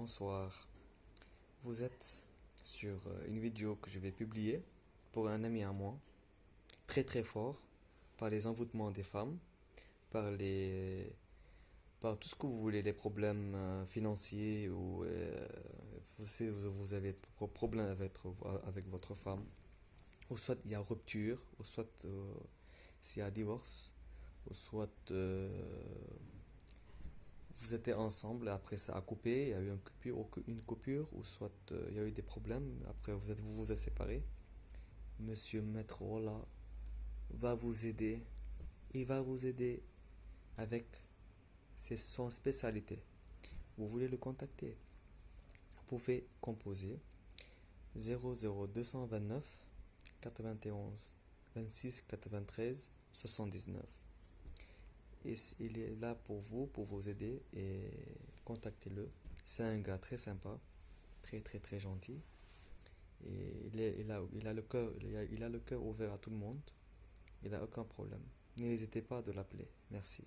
bonsoir. Vous êtes sur euh, une vidéo que je vais publier pour un ami à moi, très très fort, par les envoûtements des femmes, par les, par tout ce que vous voulez, les problèmes euh, financiers ou euh, vous, avez des problèmes avec, avec votre femme, ou soit il y a rupture, ou soit s'il y a divorce, ou soit étiez ensemble, après ça a coupé, il y a eu une coupure, une coupure ou soit euh, il y a eu des problèmes, après vous êtes, vous, vous êtes séparés. Monsieur Maître Rolla va vous aider. Il va vous aider avec ses, son spécialité. Vous voulez le contacter? Vous pouvez composer 00229 91 26 93 79 il est là pour vous, pour vous aider et contactez-le. C'est un gars très sympa, très très très gentil. Et il, est, il, a, il a le cœur le cœur ouvert à tout le monde. Il n'a aucun problème. N'hésitez pas de l'appeler. Merci.